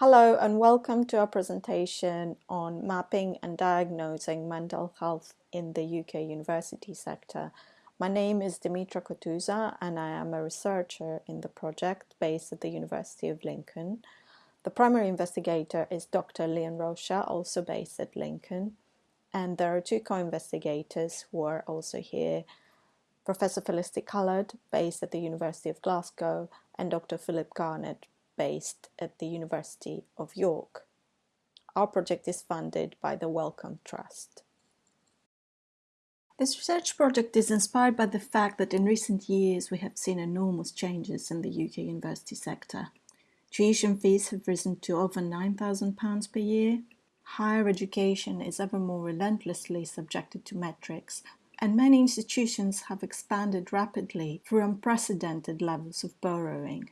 Hello and welcome to our presentation on mapping and diagnosing mental health in the UK university sector. My name is Dimitra Kotouza and I am a researcher in the project based at the University of Lincoln. The primary investigator is Dr. Leon Rocha, also based at Lincoln. And there are two co-investigators who are also here, Professor Felicity Callard, based at the University of Glasgow, and Dr. Philip Garnett, based at the University of York. Our project is funded by the Wellcome Trust. This research project is inspired by the fact that in recent years we have seen enormous changes in the UK university sector. Tuition fees have risen to over £9,000 per year. Higher education is ever more relentlessly subjected to metrics, and many institutions have expanded rapidly through unprecedented levels of borrowing.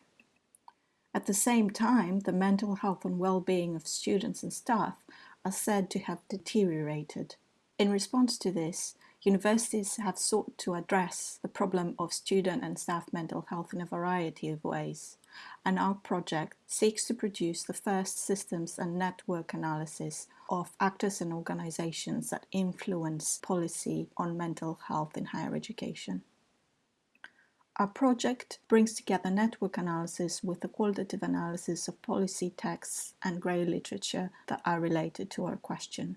At the same time, the mental health and well-being of students and staff are said to have deteriorated. In response to this, universities have sought to address the problem of student and staff mental health in a variety of ways, and our project seeks to produce the first systems and network analysis of actors and organizations that influence policy on mental health in higher education. Our project brings together network analysis with the qualitative analysis of policy texts and grey literature that are related to our question.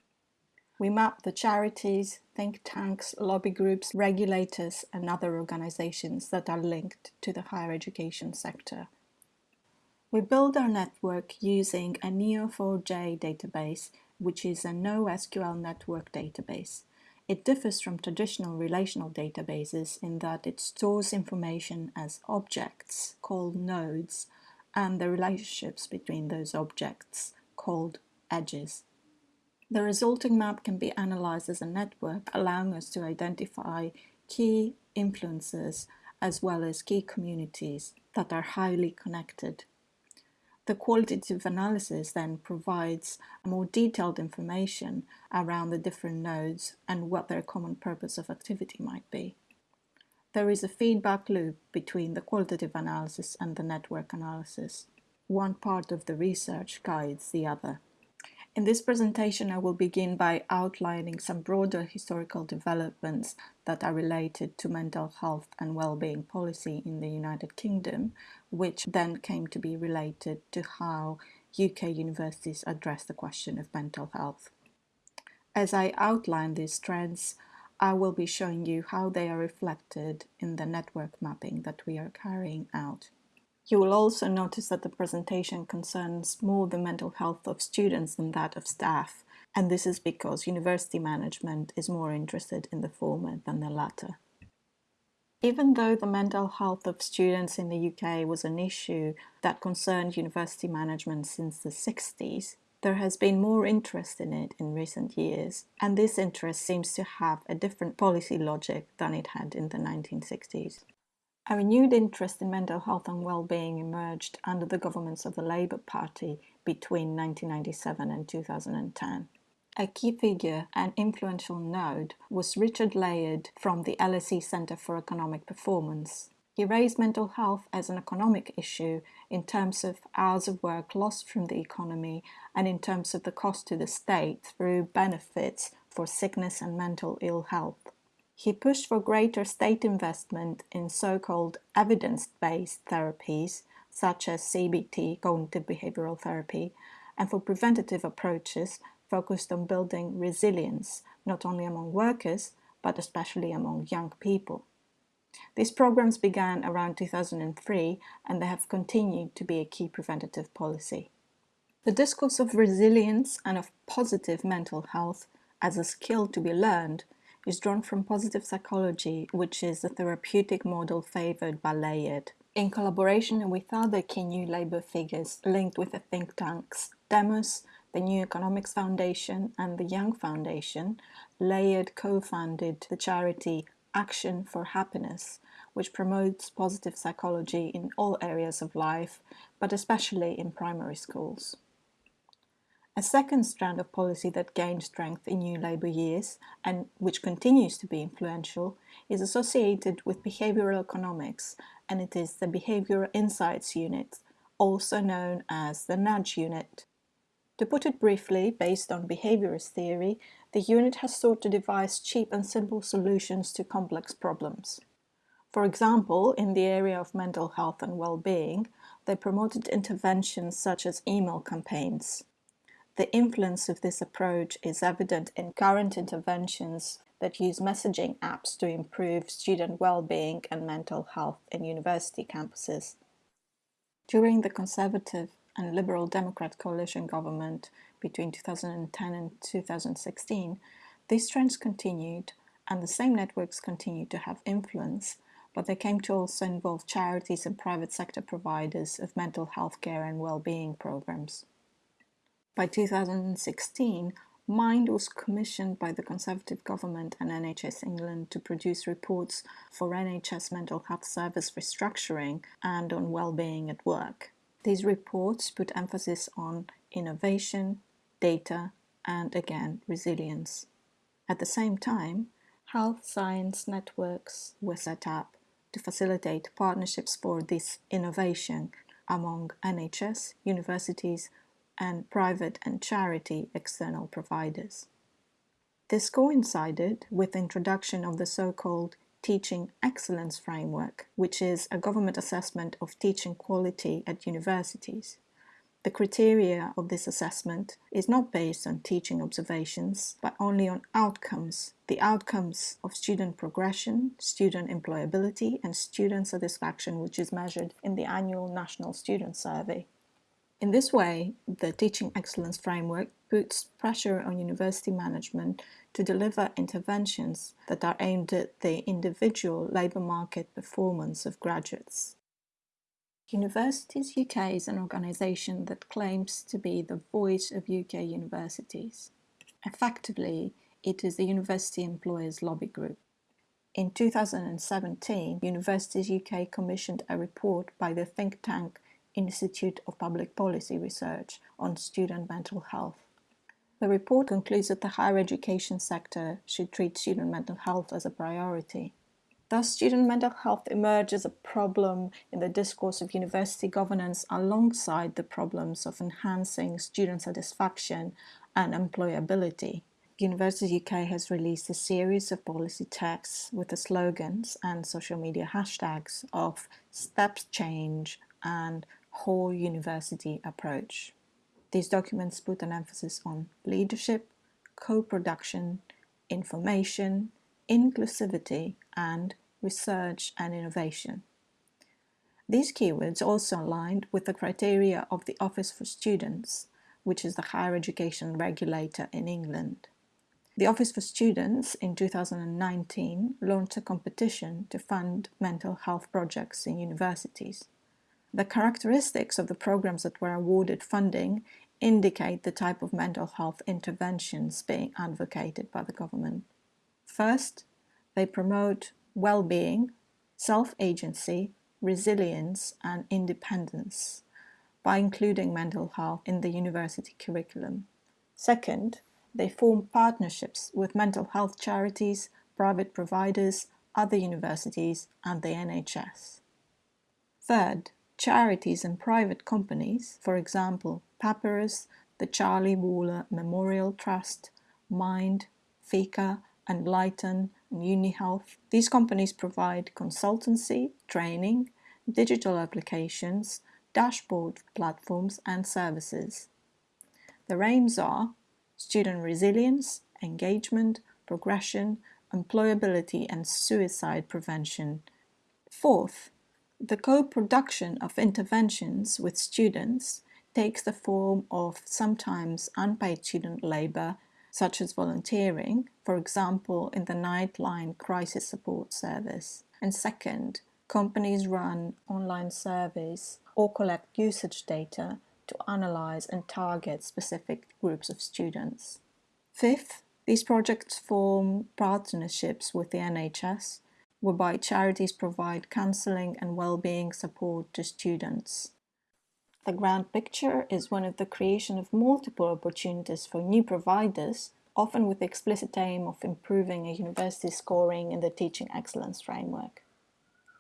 We map the charities, think tanks, lobby groups, regulators and other organizations that are linked to the higher education sector. We build our network using a Neo4j database, which is a NoSQL network database. It differs from traditional relational databases in that it stores information as objects, called nodes, and the relationships between those objects, called edges. The resulting map can be analyzed as a network, allowing us to identify key influences as well as key communities that are highly connected the qualitative analysis then provides more detailed information around the different nodes and what their common purpose of activity might be. There is a feedback loop between the qualitative analysis and the network analysis. One part of the research guides the other. In this presentation, I will begin by outlining some broader historical developments that are related to mental health and well-being policy in the United Kingdom, which then came to be related to how UK universities address the question of mental health. As I outline these trends, I will be showing you how they are reflected in the network mapping that we are carrying out. You will also notice that the presentation concerns more the mental health of students than that of staff, and this is because university management is more interested in the former than the latter. Even though the mental health of students in the UK was an issue that concerned university management since the 60s, there has been more interest in it in recent years, and this interest seems to have a different policy logic than it had in the 1960s. A renewed interest in mental health and well-being emerged under the governments of the Labour Party between 1997 and 2010. A key figure and influential node was Richard Layard from the LSE Centre for Economic Performance. He raised mental health as an economic issue in terms of hours of work lost from the economy and in terms of the cost to the state through benefits for sickness and mental ill health. He pushed for greater state investment in so-called evidence-based therapies, such as CBT, cognitive behavioral therapy, and for preventative approaches focused on building resilience, not only among workers, but especially among young people. These programs began around 2003 and they have continued to be a key preventative policy. The discourse of resilience and of positive mental health as a skill to be learned is drawn from positive psychology, which is a therapeutic model favored by Layard. In collaboration with other key New Labour figures linked with the think tanks Demos, the New Economics Foundation and the Young Foundation, Layard co-founded the charity Action for Happiness, which promotes positive psychology in all areas of life, but especially in primary schools. A second strand of policy that gained strength in New Labour years, and which continues to be influential, is associated with behavioural economics, and it is the Behavioural Insights Unit also known as the nudge unit. To put it briefly, based on behaviorist theory, the unit has sought to devise cheap and simple solutions to complex problems. For example, in the area of mental health and well-being, they promoted interventions such as email campaigns. The influence of this approach is evident in current interventions that use messaging apps to improve student well-being and mental health in university campuses. During the Conservative and Liberal Democrat coalition government between 2010 and 2016, these trends continued and the same networks continued to have influence, but they came to also involve charities and private sector providers of mental health care and well-being programs. By 2016, Mind was commissioned by the Conservative government and NHS England to produce reports for NHS mental health service restructuring and on well-being at work. These reports put emphasis on innovation, data, and again, resilience. At the same time, health science networks were set up to facilitate partnerships for this innovation among NHS, universities, and private and charity external providers. This coincided with the introduction of the so-called Teaching Excellence Framework, which is a government assessment of teaching quality at universities. The criteria of this assessment is not based on teaching observations, but only on outcomes, the outcomes of student progression, student employability, and student satisfaction, which is measured in the annual National Student Survey. In this way, the Teaching Excellence Framework puts pressure on university management to deliver interventions that are aimed at the individual labour market performance of graduates. Universities UK is an organisation that claims to be the voice of UK universities. Effectively, it is the University Employers Lobby Group. In 2017, Universities UK commissioned a report by the think tank Institute of Public Policy Research on student mental health. The report concludes that the higher education sector should treat student mental health as a priority. Thus, student mental health emerges a problem in the discourse of university governance alongside the problems of enhancing student satisfaction and employability. University UK has released a series of policy texts with the slogans and social media hashtags of Steps Change and whole university approach. These documents put an emphasis on leadership, co-production, information, inclusivity, and research and innovation. These keywords also aligned with the criteria of the Office for Students, which is the higher education regulator in England. The Office for Students in 2019 launched a competition to fund mental health projects in universities. The characteristics of the programs that were awarded funding indicate the type of mental health interventions being advocated by the government. First, they promote well-being, self-agency, resilience and independence by including mental health in the university curriculum. Second, they form partnerships with mental health charities, private providers, other universities and the NHS. Third, Charities and private companies, for example, Papyrus, the Charlie Waller Memorial Trust, Mind, Fika, Enlighten, and UniHealth. These companies provide consultancy, training, digital applications, dashboard platforms and services. Their aims are student resilience, engagement, progression, employability and suicide prevention. Fourth, the co-production of interventions with students takes the form of sometimes unpaid student labour, such as volunteering, for example in the Nightline Crisis Support Service. And second, companies run online surveys or collect usage data to analyse and target specific groups of students. Fifth, these projects form partnerships with the NHS whereby charities provide counselling and well-being support to students. The grand picture is one of the creation of multiple opportunities for new providers, often with the explicit aim of improving a university's scoring in the Teaching Excellence Framework.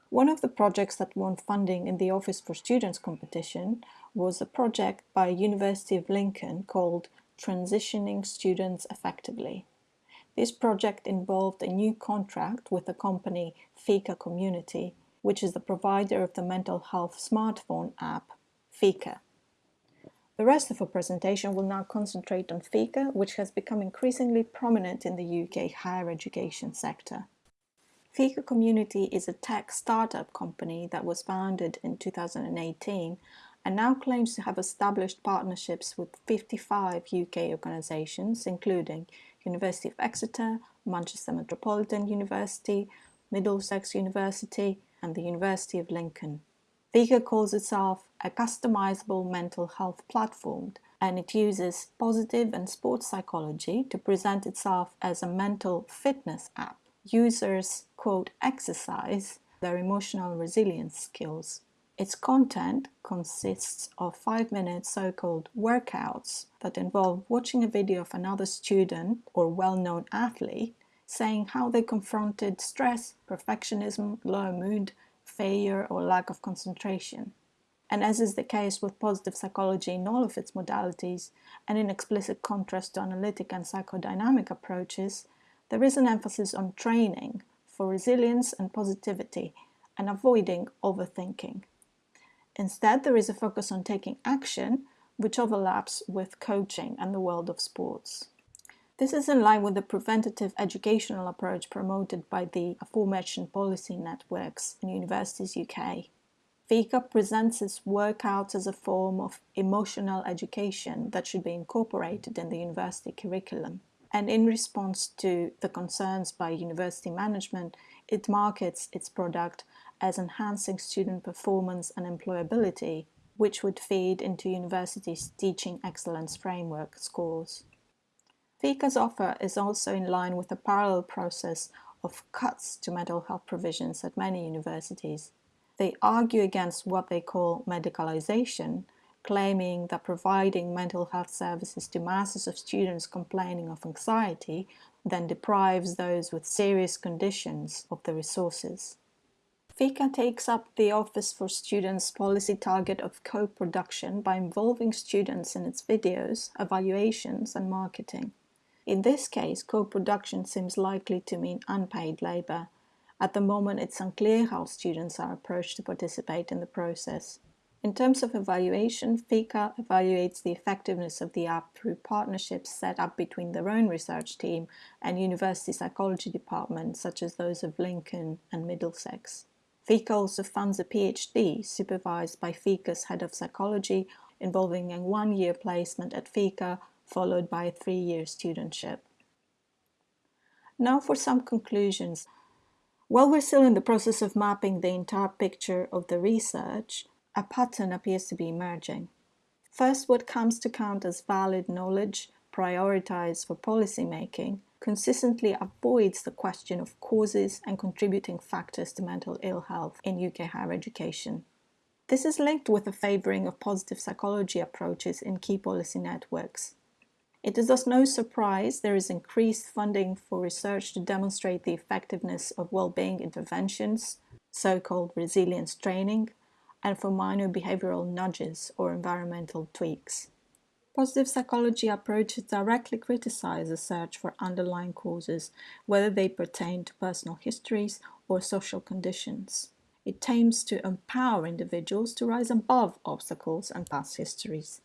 One of the projects that won funding in the Office for Students competition was a project by University of Lincoln called Transitioning Students Effectively. This project involved a new contract with the company Fika Community, which is the provider of the mental health smartphone app Fika. The rest of our presentation will now concentrate on Fika, which has become increasingly prominent in the UK higher education sector. Fika Community is a tech startup company that was founded in 2018 and now claims to have established partnerships with 55 UK organisations, including University of Exeter, Manchester Metropolitan University, Middlesex University and the University of Lincoln. Fika calls itself a customizable mental health platform and it uses positive and sports psychology to present itself as a mental fitness app. Users, quote, exercise their emotional resilience skills. Its content consists of five minute so-called workouts that involve watching a video of another student or well-known athlete saying how they confronted stress, perfectionism, low mood, failure or lack of concentration. And as is the case with positive psychology in all of its modalities, and in explicit contrast to analytic and psychodynamic approaches, there is an emphasis on training for resilience and positivity and avoiding overthinking. Instead, there is a focus on taking action, which overlaps with coaching and the world of sports. This is in line with the preventative educational approach promoted by the aforementioned policy networks in Universities UK. Fika presents its workouts as a form of emotional education that should be incorporated in the university curriculum. And in response to the concerns by university management, it markets its product as enhancing student performance and employability, which would feed into universities' teaching excellence framework scores. Fika's offer is also in line with the parallel process of cuts to mental health provisions at many universities. They argue against what they call medicalization, claiming that providing mental health services to masses of students complaining of anxiety then deprives those with serious conditions of the resources. Fika takes up the Office for Students policy target of co-production by involving students in its videos, evaluations and marketing. In this case, co-production seems likely to mean unpaid labour. At the moment, it's unclear how students are approached to participate in the process. In terms of evaluation, Fika evaluates the effectiveness of the app through partnerships set up between their own research team and university psychology departments such as those of Lincoln and Middlesex. Fika also funds a PhD supervised by Fika's head of psychology involving a one-year placement at Fika followed by a three-year studentship. Now for some conclusions. While we're still in the process of mapping the entire picture of the research, a pattern appears to be emerging. First, what comes to count as valid knowledge prioritized for policymaking consistently avoids the question of causes and contributing factors to mental ill health in UK higher education. This is linked with a favouring of positive psychology approaches in key policy networks. It is thus no surprise there is increased funding for research to demonstrate the effectiveness of well-being interventions, so-called resilience training, and for minor behavioral nudges or environmental tweaks. Positive psychology approaches directly criticize the search for underlying causes, whether they pertain to personal histories or social conditions. It aims to empower individuals to rise above obstacles and past histories.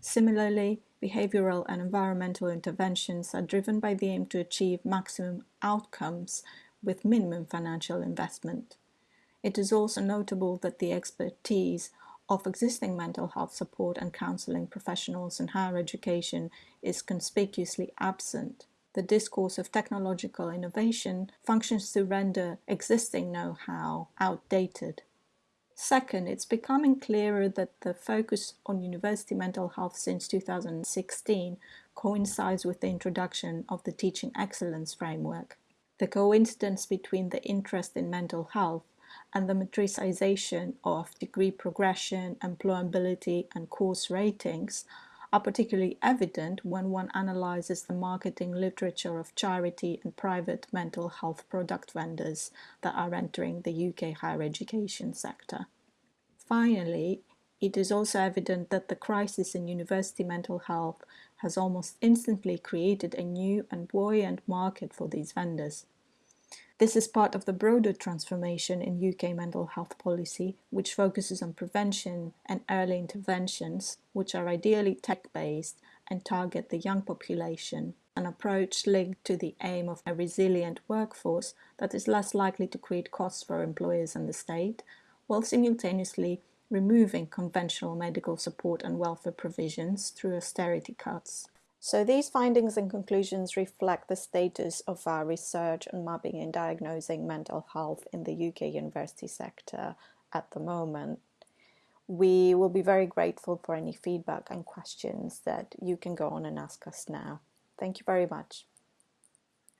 Similarly, behavioral and environmental interventions are driven by the aim to achieve maximum outcomes with minimum financial investment. It is also notable that the expertise of existing mental health support and counselling professionals in higher education is conspicuously absent. The discourse of technological innovation functions to render existing know-how outdated. Second, it's becoming clearer that the focus on university mental health since 2016 coincides with the introduction of the Teaching Excellence Framework. The coincidence between the interest in mental health and the metricization of degree progression, employability and course ratings are particularly evident when one analyzes the marketing literature of charity and private mental health product vendors that are entering the UK higher education sector. Finally, it is also evident that the crisis in university mental health has almost instantly created a new and buoyant market for these vendors. This is part of the broader transformation in UK mental health policy, which focuses on prevention and early interventions, which are ideally tech-based and target the young population, an approach linked to the aim of a resilient workforce that is less likely to create costs for employers and the state, while simultaneously removing conventional medical support and welfare provisions through austerity cuts. So these findings and conclusions reflect the status of our research on mapping and diagnosing mental health in the UK university sector at the moment. We will be very grateful for any feedback and questions that you can go on and ask us now. Thank you very much.